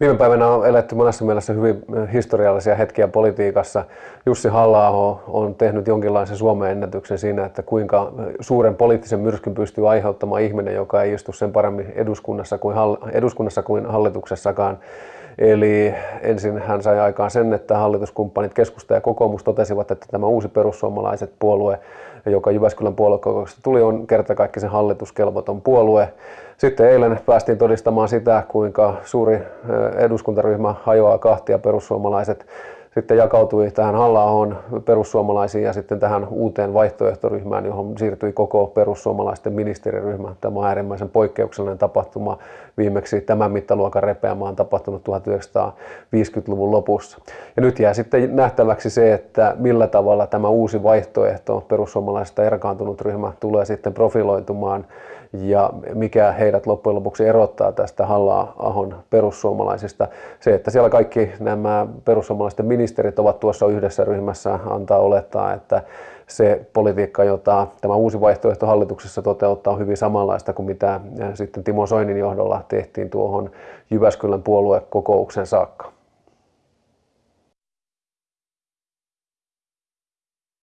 Viime päivänä on eletty monessa mielessä hyvin historiallisia hetkiä politiikassa. Jussi halla on tehnyt jonkinlaisen Suomen ennätyksen siinä, että kuinka suuren poliittisen myrskyn pystyy aiheuttamaan ihminen, joka ei istu sen paremmin eduskunnassa kuin, eduskunnassa kuin hallituksessakaan. Eli ensin hän sai aikaan sen, että hallituskumppanit keskusta ja kokoomus totesivat, että tämä uusi perussuomalaiset puolue, joka Jyväskylän puoluekokouksesta tuli, on kertakaikkisen hallituskelvoton puolue. Sitten eilen päästiin todistamaan sitä, kuinka suuri eduskuntaryhmä hajoaa kahtia perussuomalaiset sitten jakautui tähän halla perussuomalaisiin ja sitten tähän uuteen vaihtoehtoryhmään, johon siirtyi koko perussuomalaisten ministeriryhmä. Tämä on äärimmäisen poikkeuksellinen tapahtuma. Viimeksi tämän mittaluokan repeämä on tapahtunut 1950-luvun lopussa. Ja nyt jää sitten nähtäväksi se, että millä tavalla tämä uusi vaihtoehto, perussuomalaisista erkaantunut ryhmä, tulee sitten profiloitumaan ja mikä heidät loppujen lopuksi erottaa tästä Halla-ahon perussuomalaisista. Se, että siellä kaikki nämä perussuomalaisten ministerit ovat tuossa yhdessä ryhmässä, antaa olettaa, että se politiikka, jota tämä uusi vaihtoehto hallituksessa toteuttaa, on hyvin samanlaista kuin mitä sitten Timo Soinin johdolla tehtiin tuohon Jyväskylän puoluekokouksen saakka.